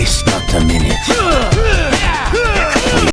waste not a minute.